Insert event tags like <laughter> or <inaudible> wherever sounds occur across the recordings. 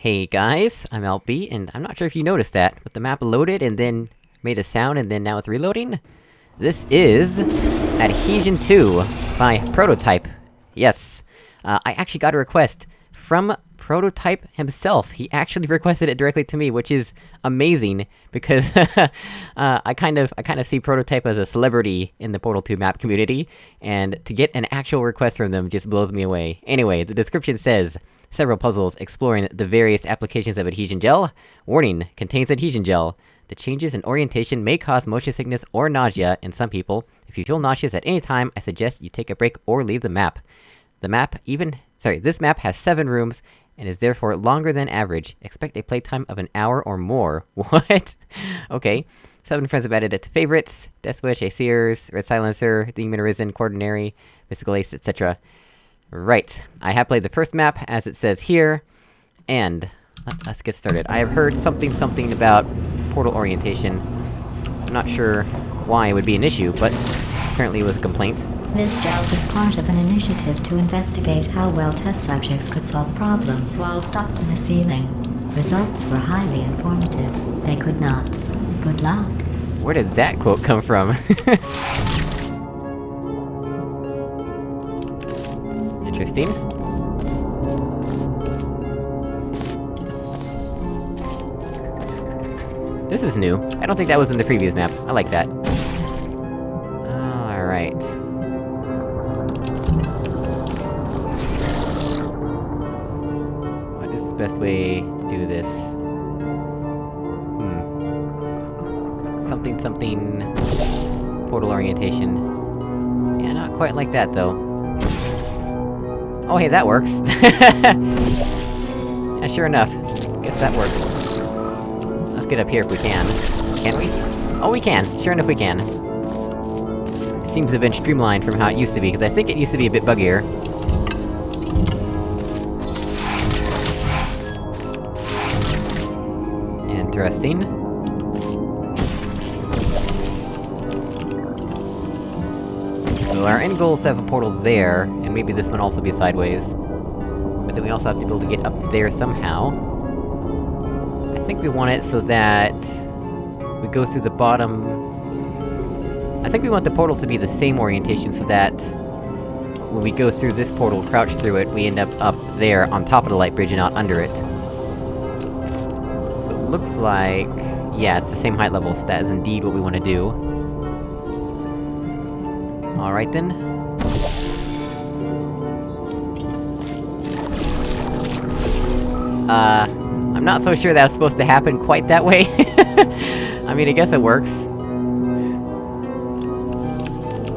Hey guys, I'm LB, and I'm not sure if you noticed that, but the map loaded and then made a sound and then now it's reloading? This is... Adhesion 2 by Prototype. Yes. Uh, I actually got a request from Prototype himself. He actually <laughs> requested it directly to me, which is amazing, because <laughs> uh, I kind of- I kind of see Prototype as a celebrity in the Portal 2 map community, and to get an actual request from them just blows me away. Anyway, the description says, Several puzzles exploring the various applications of adhesion gel. Warning, contains adhesion gel. The changes in orientation may cause motion sickness or nausea in some people. If you feel nauseous at any time, I suggest you take a break or leave the map. The map even- sorry, this map has 7 rooms, and is therefore longer than average. Expect a playtime of an hour or more. <laughs> What? okay. Seven friends have added it to favorites. Deathwish, Aesir's, Red Silencer, The Human Arisen, Quaternary, Mystical Ace, etc. Right. I have played the first map, as it says here, and... Let, us get started. I have heard something something about portal orientation. I'm not sure why it would be an issue, but apparently it was a complaint. This gel was part of an initiative to investigate how well test subjects could solve problems while stopped in the ceiling. Results were highly informative. They could not. Good luck. Where did that quote come from? <laughs> Interesting. This is new. I don't think that was in the previous map. I like that. Alright. What is the best way to do this? Hmm. Something something... Portal orientation. Yeah, not quite like that, though. Oh hey, that works! <laughs> yeah, sure enough. Guess that works. Let's get up here if we can. Can we? Oh, we can! Sure enough we can. It seems to have been streamlined from how it used to be, because I think it used to be a bit buggier. Interesting. Our end goal is to have a portal there, and maybe this one also be sideways. But then we also have to be able to get up there somehow. I think we want it so that... We go through the bottom... I think we want the portals to be the same orientation so that... When we go through this portal, crouch through it, we end up up there, on top of the light bridge and not under it. So it looks like... Yeah, it's the same height level, so that is indeed what we want to do. Alright then. Uh... I'm not so sure that's supposed to happen quite that way. <laughs> I mean, I guess it works.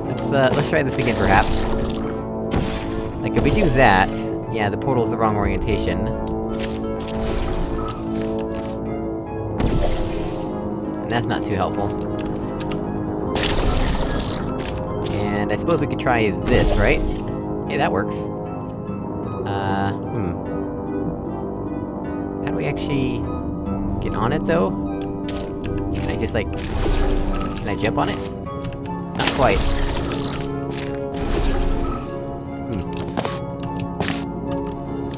Let's, uh, let's try this again, perhaps. Like, if we do that... Yeah, the portal's the wrong orientation. And that's not too helpful. I suppose we could try this, right? Hey, that works. Uh, hmm. How do we actually... get on it, though? Can I just, like... Can I jump on it? Not quite. Hmm.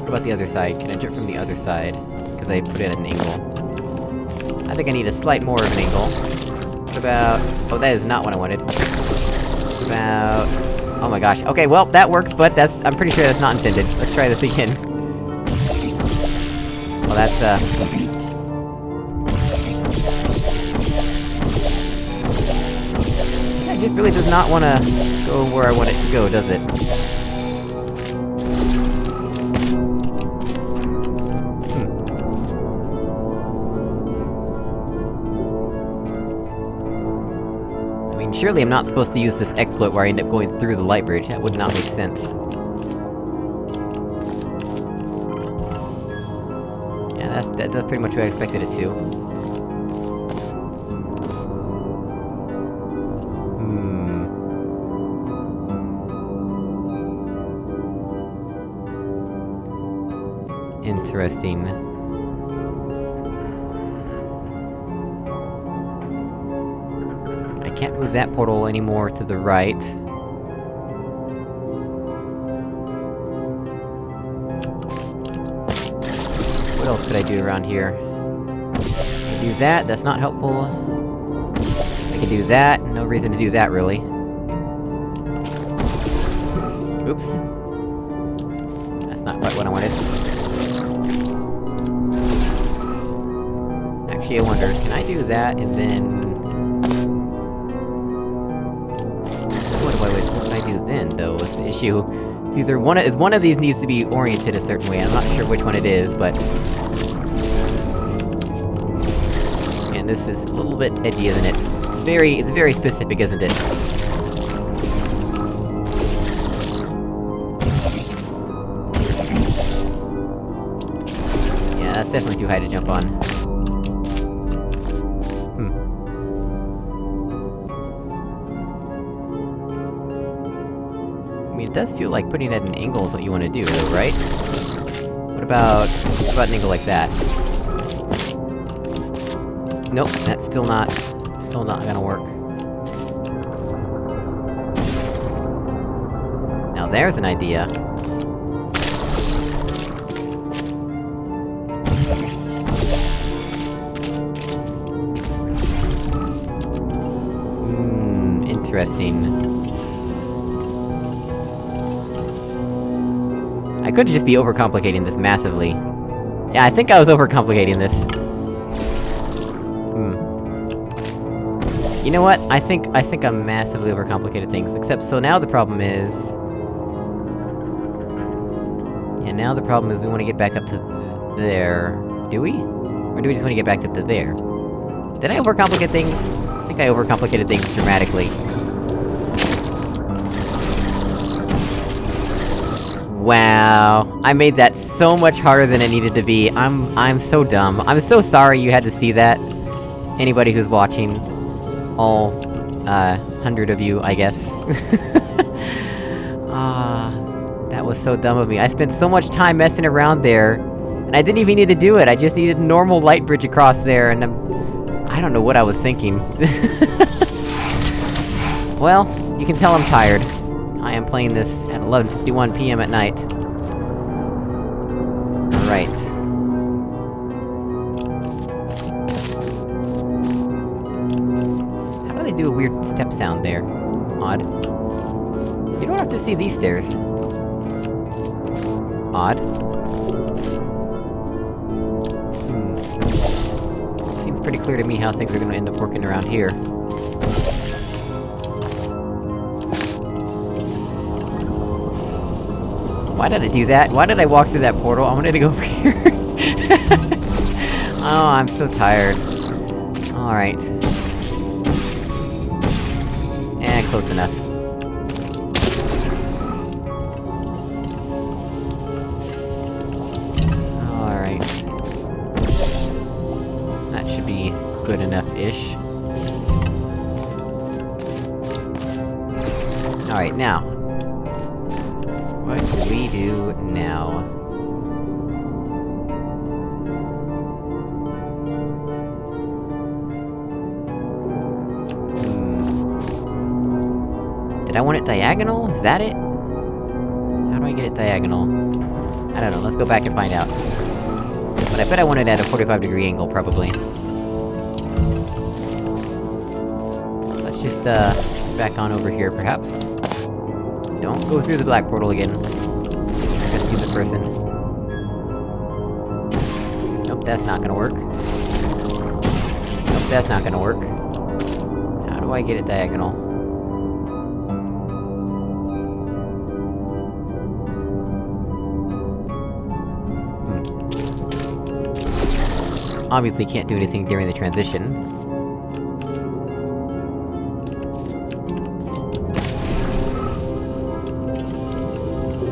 What about the other side? Can I jump from the other side? Because I put it at an angle. I think I need a slight more of an angle. What about... Oh, that is not what I wanted. About... Oh my gosh. Okay, well, that works, but that's- I'm pretty sure that's not intended. Let's try this again. Well, that's, uh... It just really does not wanna go where I want it to go, does it? Mean, surely I'm not supposed to use this exploit where I end up going through the light bridge, that would not make sense. Yeah, that's- that does pretty much what I expected it to. Hmm... Interesting. Move that portal anymore to the right. What else could I do around here? do that, that's not helpful. I can do that, no reason to do that, really. Oops. That's not quite what I wanted. Actually, I wonder, can I do that, and then... issue. Either one of- one of these needs to be oriented a certain way, I'm not sure which one it is, but... And this is a little bit edgy, isn't it? Very- it's very specific, isn't it? Yeah, that's definitely too high to jump on. Does feel like putting it at an angle is what you want to do, though, right? What about... what about an angle like that? Nope, that's still not... still not gonna work. Now there's an idea. Hmm, interesting. Could just be overcomplicating this massively. Yeah, I think I was overcomplicating this. Hmm. You know what? I think- I think I'm massively overcomplicated things, except so now the problem is... Yeah, now the problem is we wanna get back up to th there... Do we? Or do we just wanna get back up to there? Did I overcomplicate things? I think I overcomplicated things dramatically. Wow. I made that so much harder than it needed to be. I'm- I'm so dumb. I'm so sorry you had to see that. Anybody who's watching. All, uh, hundred of you, I guess. <laughs> Ah, that was so dumb of me. I spent so much time messing around there, and I didn't even need to do it, I just needed a normal light bridge across there, and I'm... I don't know what I was thinking. <laughs> well, you can tell I'm tired. I am playing this 11.51 PM at night. Right. How do a weird step sound there? Odd. You don't have to see these stairs. Odd. Hmm. Seems pretty clear to me how things are gonna end up working around here. Why did I do that? Why did I walk through that portal? I wanted to go <laughs> over here! oh, I'm so tired. Alright. Eh, close enough. Did I want it diagonal? Is that it? How do I get it diagonal? I don't know, let's go back and find out. But I bet I want it at a 45 degree angle, probably. Let's just, uh, back on over here, perhaps. Don't go through the black portal again. Like a stupid person. Nope, that's not gonna work. Nope, that's not gonna work. How do I get it diagonal? Obviously can't do anything during the transition.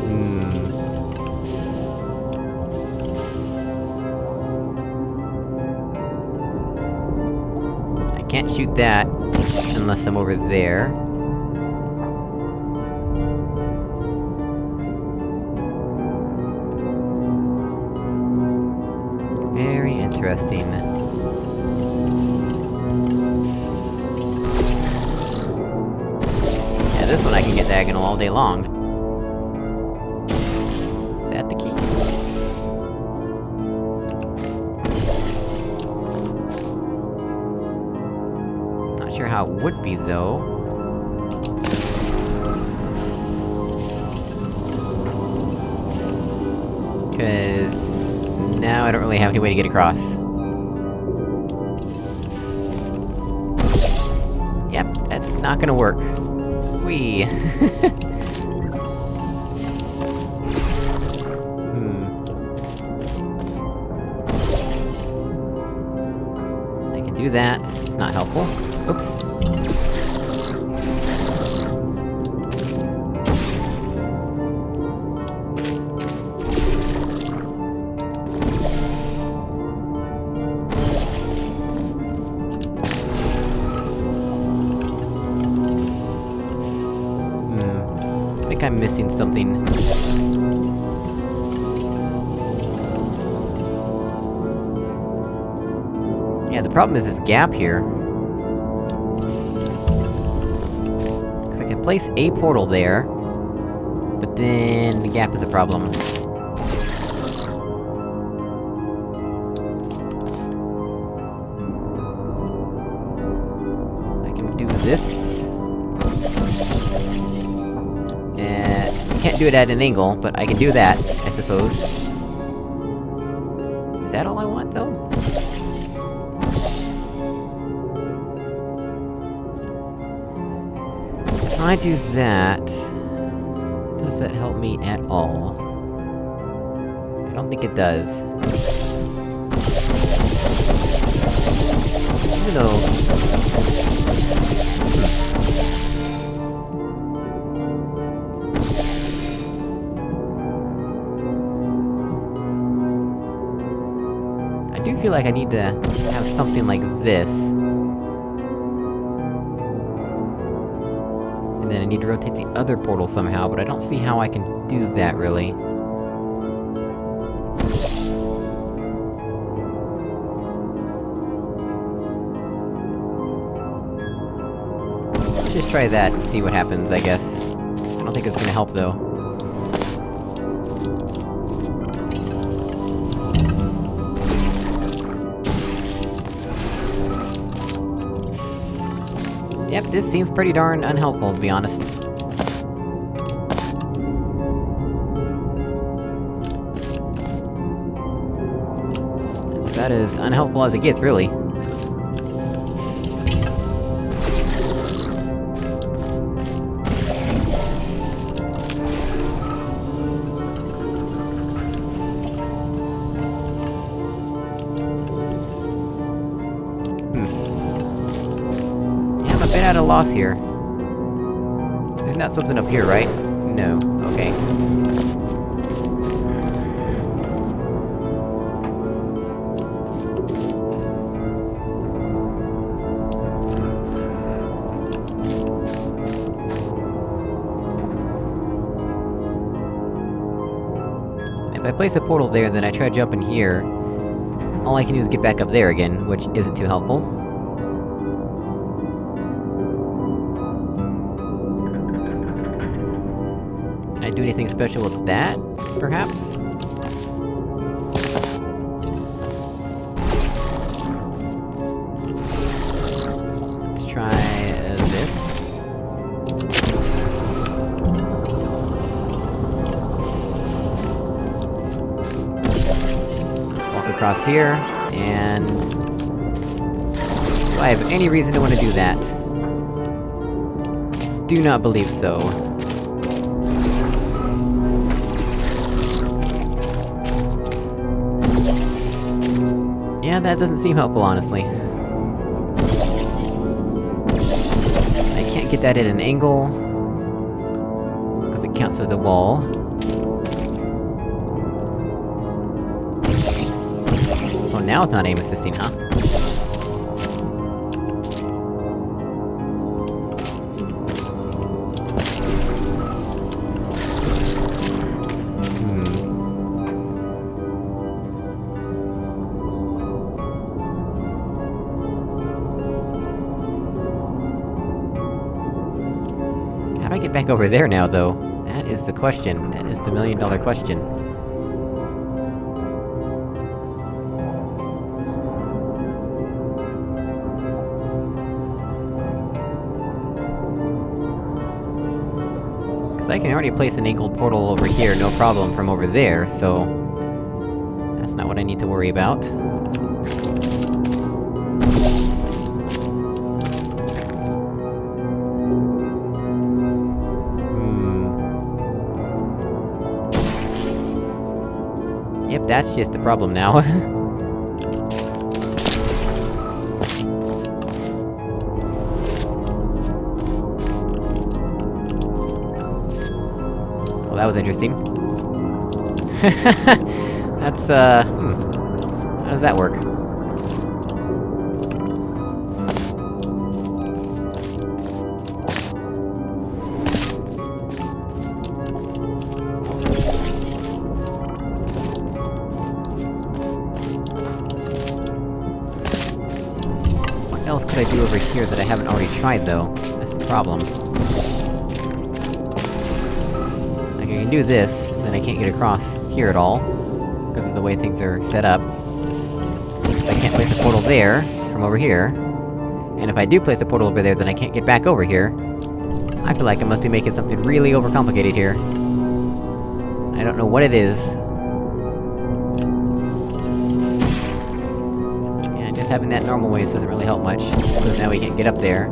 Hmm. I can't shoot that, unless I'm over there. long. Is that the key? Not sure how it would be, though. Cause... now I don't really have any way to get across. Yep, that's not gonna work. We. <laughs> that, it's not helpful. Oops. Problem is this gap here. I can place a portal there, but then the gap is a problem. I can do this. Uh, I can't do it at an angle, but I can do that, I suppose. Is that all I want, though? I do that... Does that help me at all? I don't think it does. Even though... Hmm. I do feel like I need to have something like this. Need to rotate the other portal somehow, but I don't see how I can do that, really. Let's just try that and see what happens, I guess. I don't think it's gonna help, though. Yep, this seems pretty darn unhelpful, to be honest. That is unhelpful as it gets, really. At a loss here. There's not something up here, right? No. Okay. If I place a portal there, then I try to jump in here, all I can do is get back up there again, which isn't too helpful. Anything special with that, perhaps? Let's try uh, this. Let's walk across here, and... Do I have any reason to want to do that? Do not believe so. That doesn't seem helpful, honestly. I can't get that at an angle... because it counts as a wall. Oh, now it's not aim assisting, huh? there now, though? That is the question. That is the million dollar question. Cause I can already place an angled portal over here, no problem, from over there, so... That's not what I need to worry about. That's just a problem now. <laughs> Well, that was interesting. <laughs> That's, uh... Hmm. How does that work? Here that I haven't already tried, though? That's the problem. Like, I can do this, then I can't get across here at all, because of the way things are set up. I can't place a portal there, from over here. And if I do place a portal over there, then I can't get back over here. I feel like I must be making something really overcomplicated here. I don't know what it is. Having that normal ways doesn't really help much, because now we can't get up there.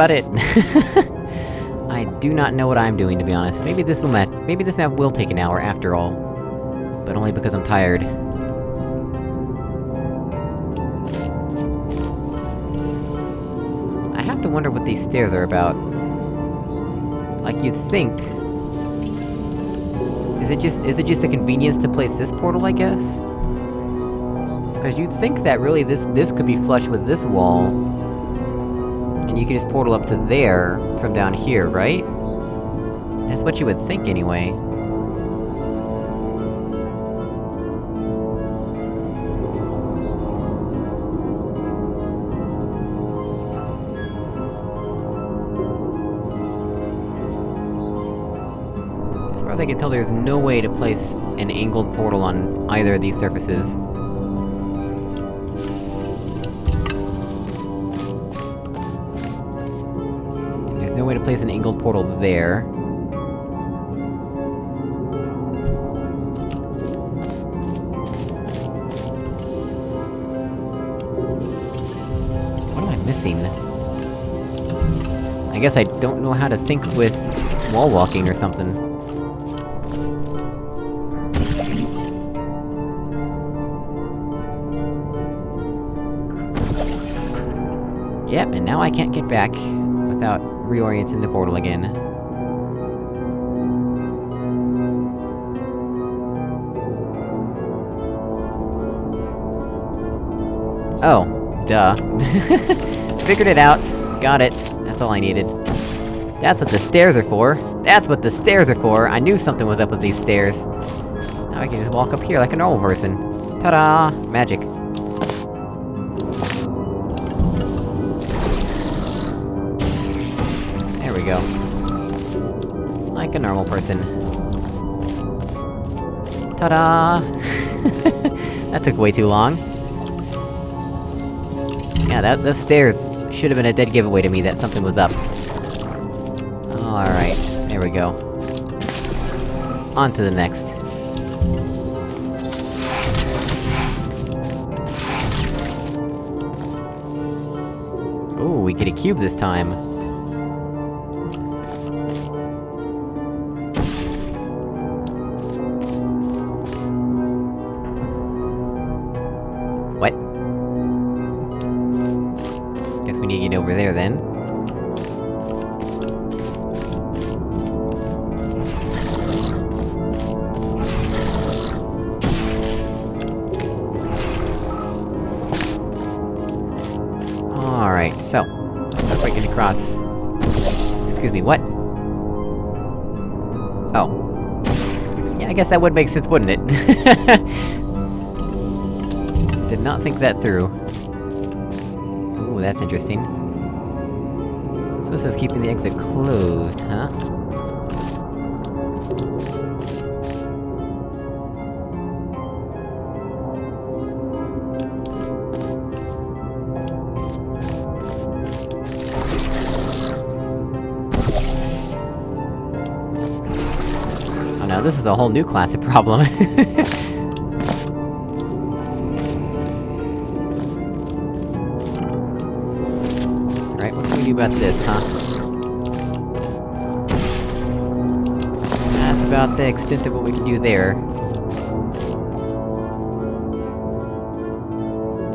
About it. <laughs> I do not know what I'm doing, to be honest. Maybe this will map- maybe this map will take an hour, after all. But only because I'm tired. I have to wonder what these stairs are about. Like, you'd think... Is it just- is it just a convenience to place this portal, I guess? Because you'd think that really this- this could be flush with this wall, you can just portal up to there, from down here, right? That's what you would think, anyway. As far as I can tell, there's no way to place an angled portal on either of these surfaces. To place an angled portal there. What am I missing? I guess I don't know how to think with wall walking or something. Yep, and now I can't get back without reorienting the portal again. Oh, duh. <laughs> Figured it out. Got it. That's all I needed. That's what the stairs are for! That's what the stairs are for! I knew something was up with these stairs! Now I can just walk up here like a normal person. Ta-da! Magic. Ta-da! <laughs> that took way too long. Yeah, that- those stairs should have been a dead giveaway to me that something was up. Alright, there we go. On to the next. Ooh, we get a cube this time. Alright, so... Breaking across across... Excuse me, what? Oh. Yeah, I guess that would make sense, wouldn't it? <laughs> Did not think that through. Ooh, that's interesting. So this is keeping the exit closed, huh? This is a whole new classic problem. <laughs> Right, what can we do about this, huh? That's about the extent of what we can do there.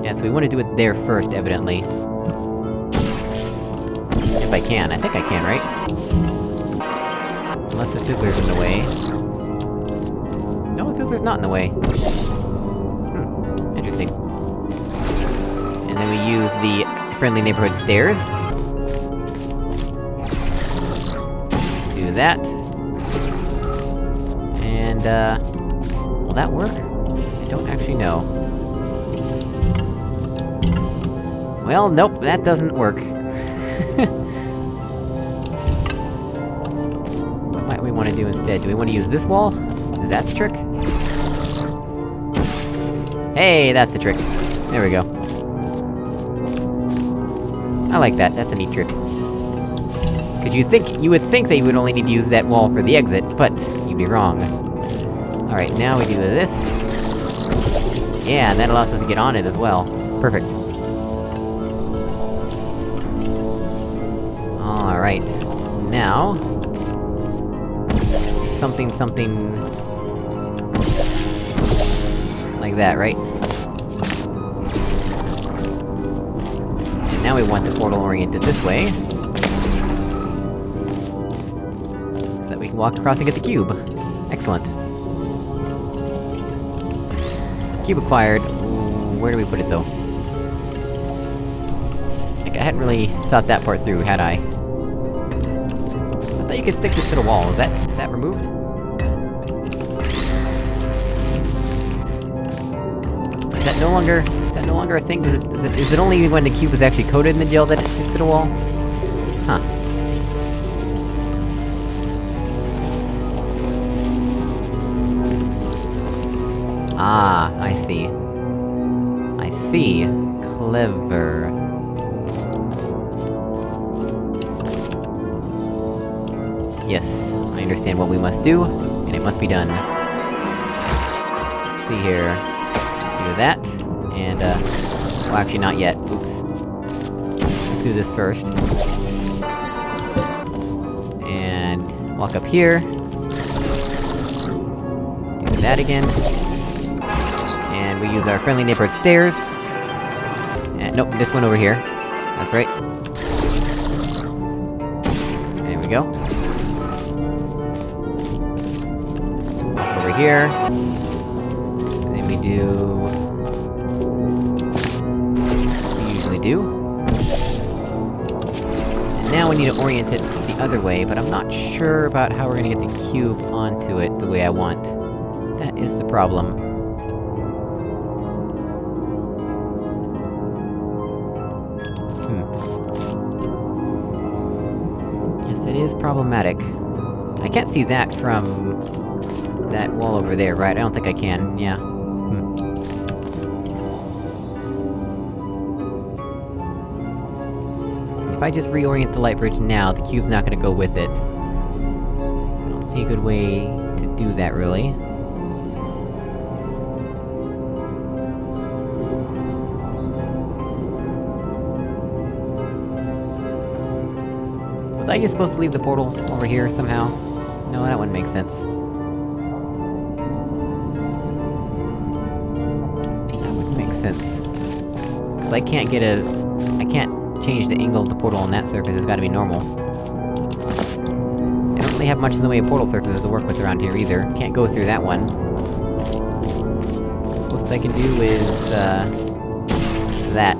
Yeah, so we want to do it there first, evidently. If I can, I think I can, right? Unless the fizzler's in the way. Fizzler's not in the way. Hmm, interesting. And then we use the friendly neighborhood stairs. Do that. And, uh... Will that work? I don't actually know. Well, nope, that doesn't work. <laughs> what might we want to do instead? Do we want to use this wall? Is that the trick? Hey, that's the trick. There we go. I like that, that's a neat trick. Cause you think- you would think that you would only need to use that wall for the exit, but you'd be wrong. Alright, now we do this. Yeah, and that allows us to get on it as well. Perfect. Alright. Now... Something, something... Like that, right? And now we want the portal oriented this way. So that we can walk across and get the cube. Excellent. Cube acquired. Where do we put it, though? Like, I hadn't really thought that part through, had I? I thought you could stick this to the wall, is that- is that removed? Is that no longer- is that no longer a thing? Is it- is it- is it only when the cube is actually coated in the gel that it sticks to the wall? Huh. Ah, I see. I see. Clever. Yes, I understand what we must do, and it must be done. Let's see here. Do that, and uh... Well, actually not yet, oops. Let's do this first. And... walk up here. Do that again. And we use our friendly neighborhood stairs. And, nope, this one over here. That's right. There we go. Over here. Do... we usually do. And now we need to orient it the other way, but I'm not sure about how we're gonna get the cube onto it the way I want. That is the problem. Hmm. Yes, it is problematic. I can't see that from... that wall over there, right? I don't think I can, yeah. I just reorient the light bridge now, the cube's not gonna go with it. I don't see a good way to do that, really. Was I just supposed to leave the portal over here somehow? No, that wouldn't make sense. That wouldn't make sense. Cause I can't get a... I can't change the angle of the portal on that surface, it's gotta be normal. I don't really have much in the way of portal surfaces to work with around here either. Can't go through that one. Most I can do is, uh... that.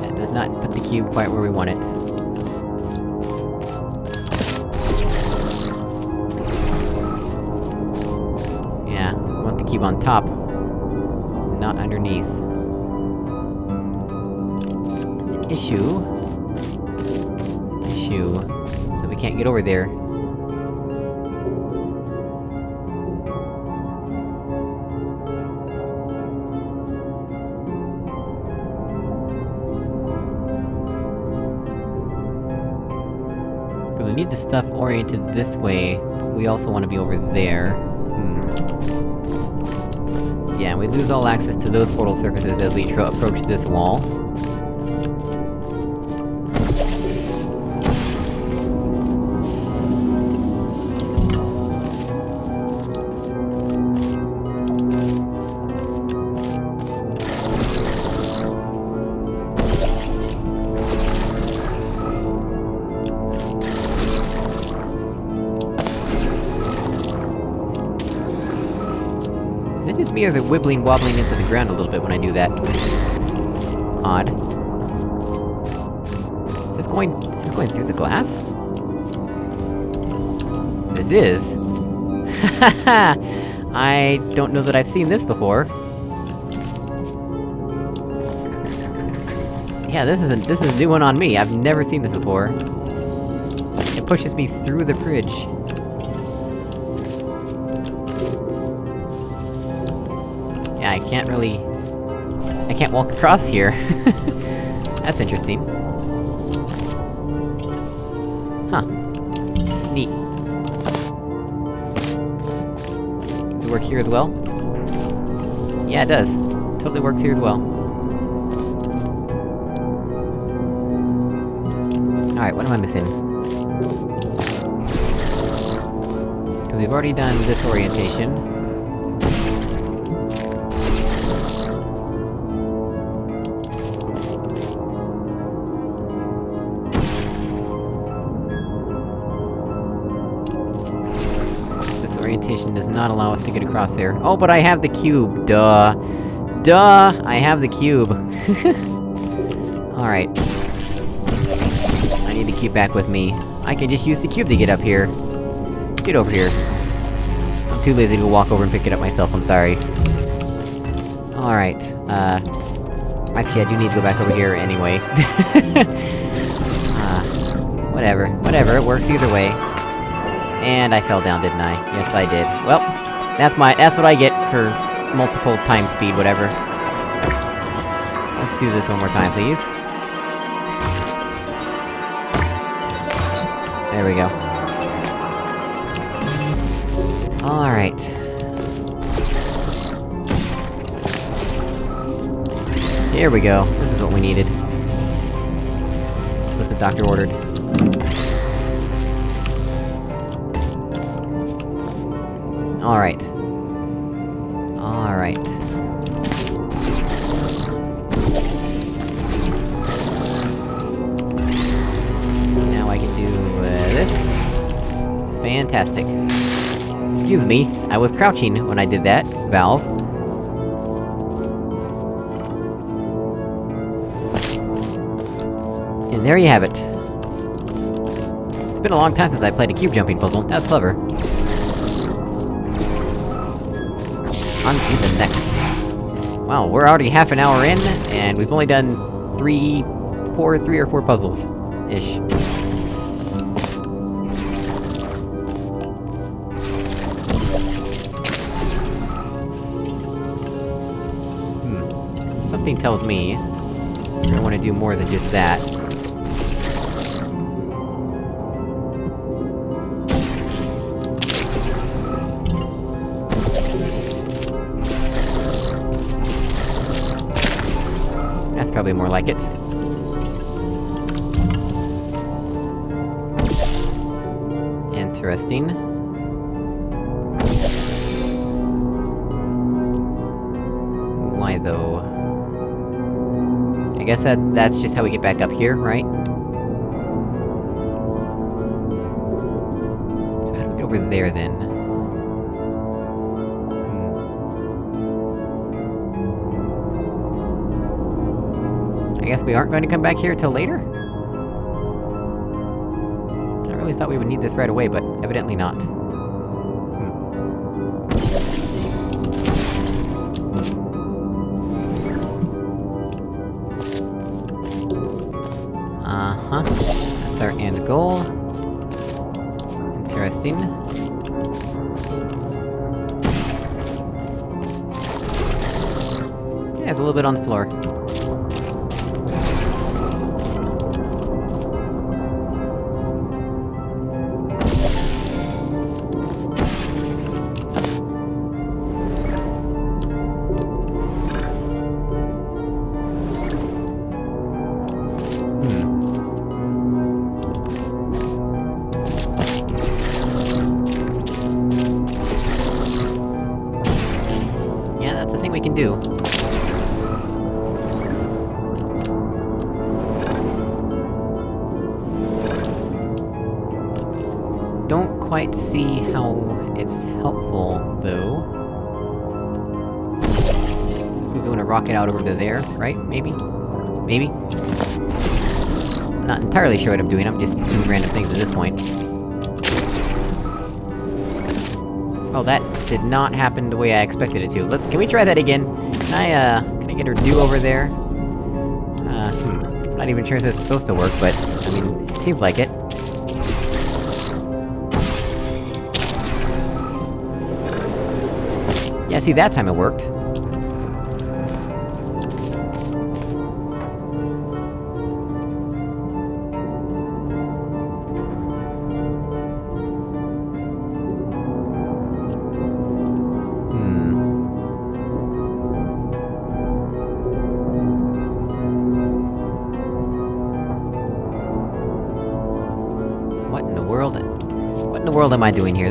That does not put the cube quite where we want it. Yeah, want the cube on top, not underneath. Issue... Issue... So we can't get over there. Because we need the stuff oriented this way, but we also want to be over there. Hmm. Yeah, we lose all access to those portal surfaces as we approach this wall. Is is it wibbling wobbling into the ground a little bit when I do that? Odd. Is this going- is this going through the glass? This is? <laughs> I don't know that I've seen this before. Yeah, this isn't- this is a new one on me, I've never seen this before. It pushes me through the bridge. Can't walk across here. <laughs> That's interesting. Huh. Neat. Does it work here as well? Yeah, it does. Totally works here as well. Alright, what am I missing? Because we've already done this orientation. Does not allow us to get across there. Oh, but I have the cube! Duh! Duh! I have the cube! <laughs> Alright. I need the cube back with me. I can just use the cube to get up here. Get over here. I'm too lazy to walk over and pick it up myself, I'm sorry. Alright, uh... Actually, I do need to go back over here anyway. <laughs> uh, whatever, whatever, it works either way. And I fell down, didn't I? Yes, I did. Well, that's my- that's what I get for multiple time speed, whatever. Let's do this one more time, please. There we go. Alright. Here we go. This is what we needed. That's what the doctor ordered. Alright. Alright. Now I can do, uh, this. Fantastic. Excuse me, I was crouching when I did that, Valve. And there you have it. It's been a long time since I played a cube jumping puzzle, that's clever. On to the next. Wow, we're already half an hour in, and we've only done three... four, three or four puzzles. Ish. Hmm. Something tells me... We're gonna wanna do more than just that. Probably more like it. Interesting. Why though? I guess that- that's just how we get back up here, right? So how do we get over there, then? We aren't going to come back here till later? I really thought we would need this right away, but evidently not. Uh-huh. That's our end goal. Interesting. Yeah, it's a little bit on the floor. Out over to there, right? Maybe? Maybe? Not entirely sure what I'm doing, I'm just doing random things at this point. Oh, that did not happen the way I expected it to. Let's- can we try that again? Can I, uh, can I get her do over there? Uh, hmm. I'm not even sure if this is supposed to work, but, I mean, it seems like it. Yeah, see, that time it worked.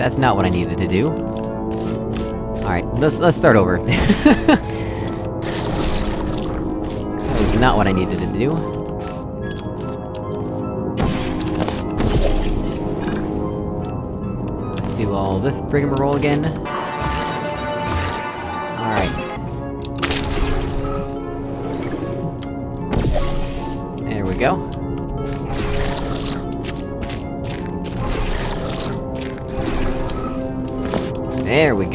That's not what I needed to do. Alright, let's- let's start over. <laughs> that was not what I needed to do. Let's do all this rigmarole again.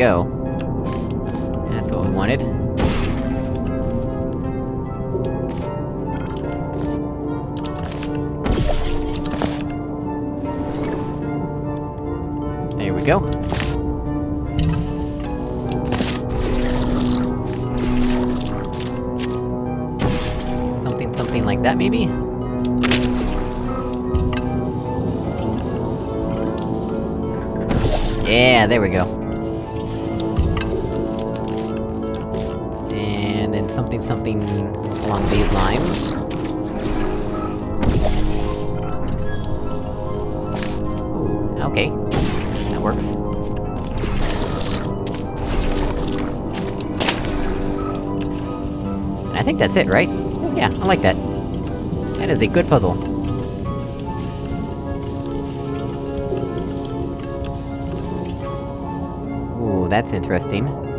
Go. That's what we wanted. There we go. Something, something like that, maybe? Yeah, there we go. Something, something along these lines. Okay. That works. I think that's it, right? Yeah, I like that. That is a good puzzle. Ooh, that's interesting.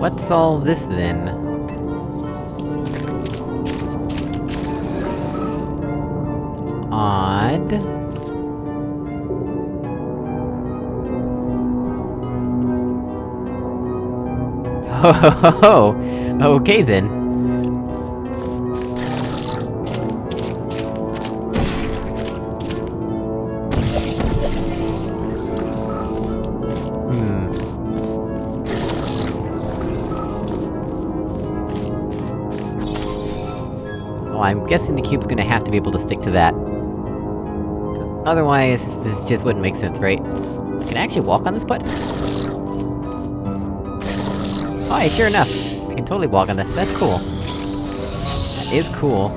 What's all this, then? Odd... Ho ho ho ho! Okay then. Oh, I'm guessing the cube's gonna have to be able to stick to that. 'Cause otherwise, this, just wouldn't make sense, right? Can I actually walk on this button? Oh, hey, sure enough! I can totally walk on this, that's cool. That is cool.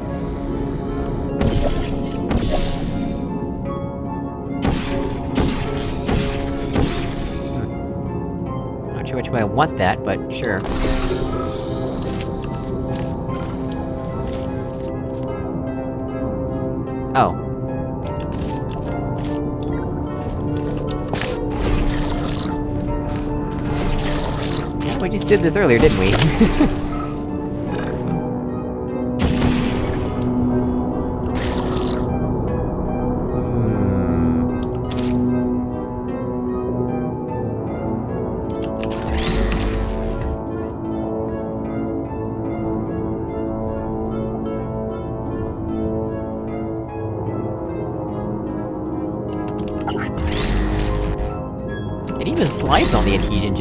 Hmm. Not sure which way I want that, but sure. Oh. We just did this earlier, didn't we? <laughs>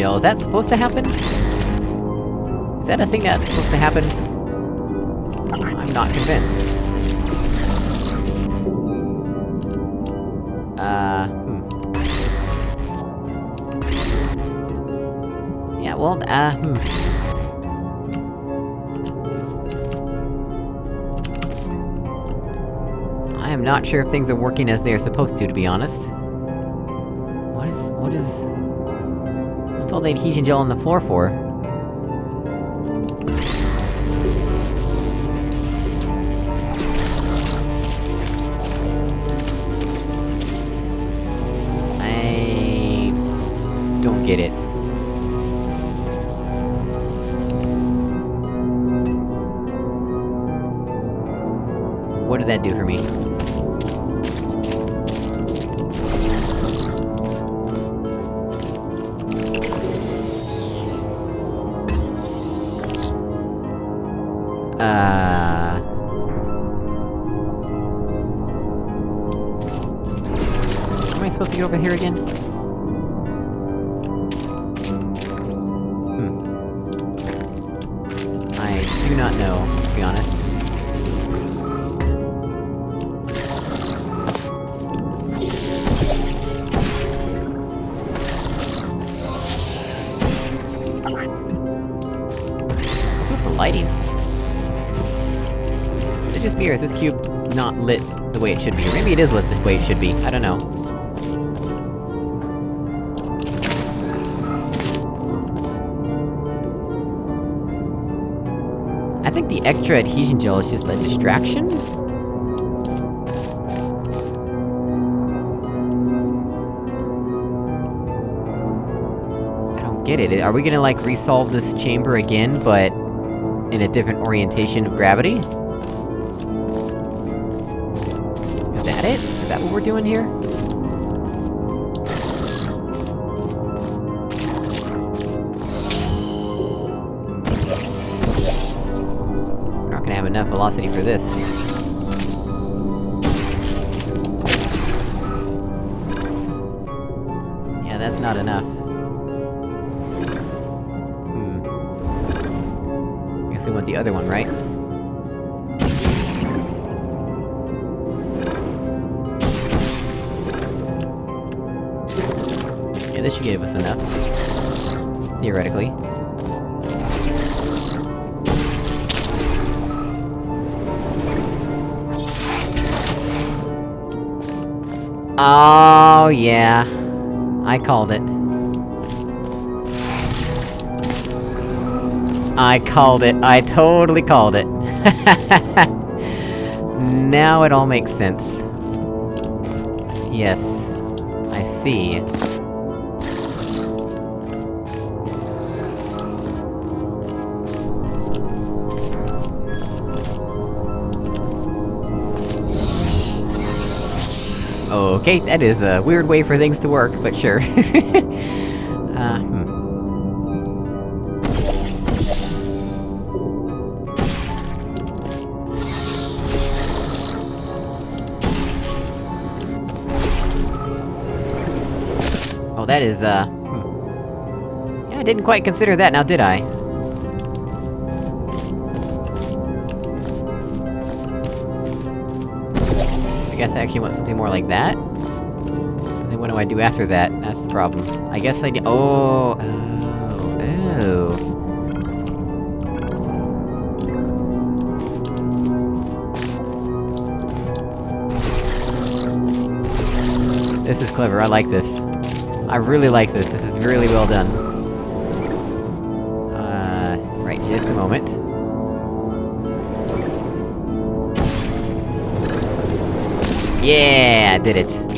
gel, is that supposed to happen? Is that a thing that's supposed to happen? I'm not convinced. Uh, hmm. Yeah, well, uh, hmm. I am not sure if things are working as they are supposed to, to be honest. The adhesion gel on the floor for? Lit the way it should be? Or maybe it is lit the way it should be, I don't know. I think the extra adhesion gel is just a distraction? I don't get it. Are we gonna, like, resolve this chamber again, but... in a different orientation of gravity? That that what we're doing here? We're not gonna have enough velocity for this. Yeah, that's not enough. Hmm. I Guess we want the other one, right? I called it. I called it. I totally called it. <laughs> now it all makes sense. Yes. I see. Okay, that is a weird way for things to work, but sure. <laughs> uh, hmm. Oh, that is, uh... Hmm. Yeah, I didn't quite consider that now, did I? Guess I actually want something more like that? Then what do I do after that? That's the problem. I guess I do- oh... Oh... Oh... This is clever, I like this. I really like this, this is really well done. Yeah, I did it.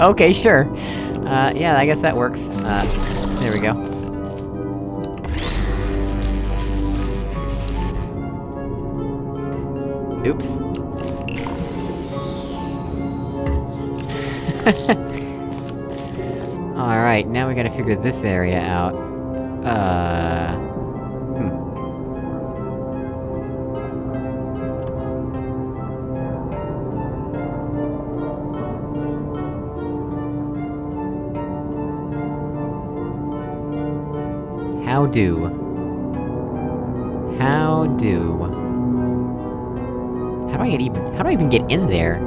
<laughs> okay, sure. Uh, yeah, I guess that works. Uh, there we go. Oops. <laughs> Alright, now we gotta figure this area out. Uh... How do? How do? How do I get even- how do I even get in there?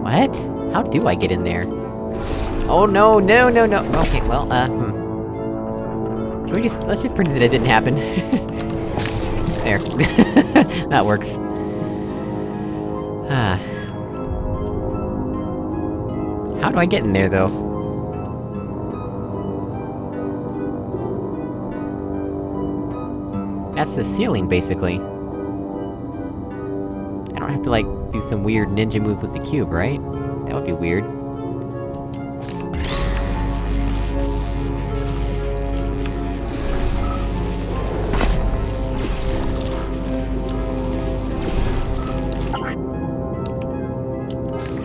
What? How do I get in there? Oh no, no, no, no! Okay, well, uh, hmm. Can we just- let's just pretend that it didn't happen. <laughs> there. <laughs> that works. Ah. How do I get in there, though? That's the ceiling, basically. I don't have to, like, do some weird ninja move with the cube, right? That would be weird.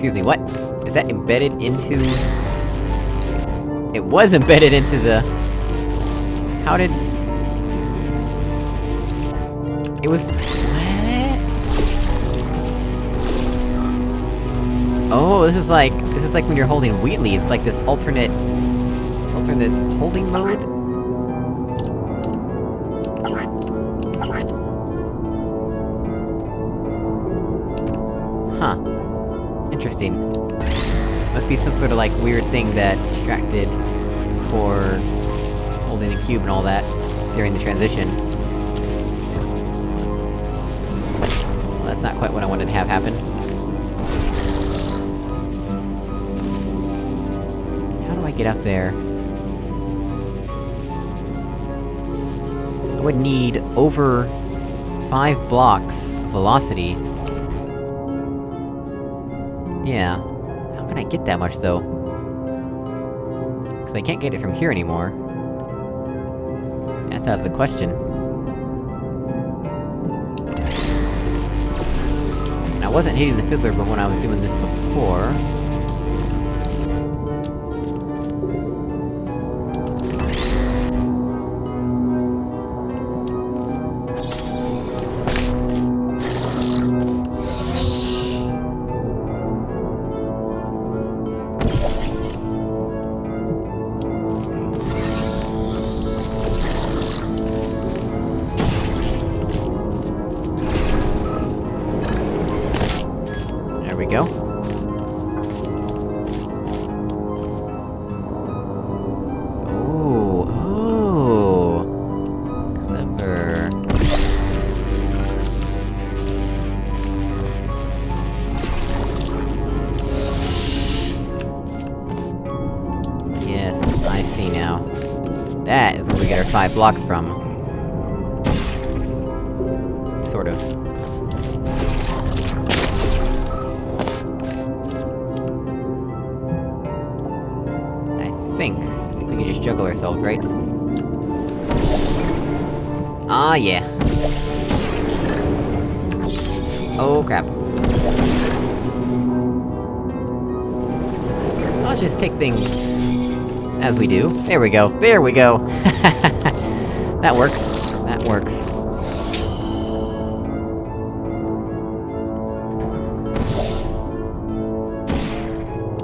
Excuse me, what? Is that embedded into... It was embedded into the... How did... It was... Oh, this is like... This is like when you're holding Wheatley, it's like this alternate... This alternate holding mode? Interesting. Must be some sort of like weird thing that distracted for holding the cube and all that during the transition. Well, that's not quite what I wanted to have happen. How do I get up there? I would need over... five blocks of velocity. Yeah. How can I get that much, though? Cause I can't get it from here anymore. That's out of the question. And I wasn't hitting the fizzler but when I was doing this before. Blocks from. Sort of. I think... I think we can just juggle ourselves, right? Ah, yeah. Oh, crap. I'll just take things... as we do. There we go, there we go! <laughs>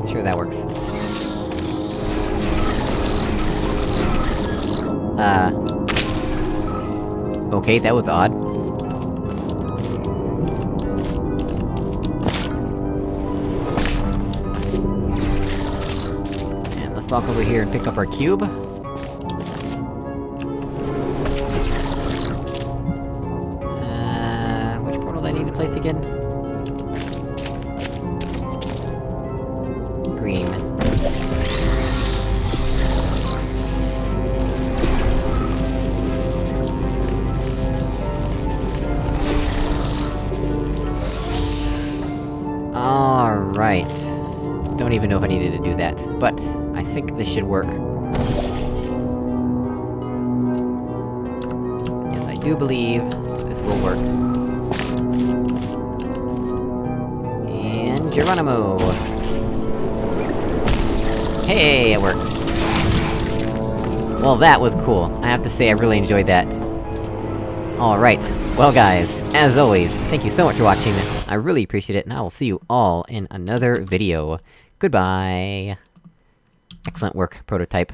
Sure, that works. Uh... Okay, that was odd. And let's walk over here and pick up our cube. Well, that was cool. I have to say, I really enjoyed that. Alright, well guys, as always, thank you so much for watching, I really appreciate it, and I will see you all in another video. Goodbye! Excellent work, Prototype.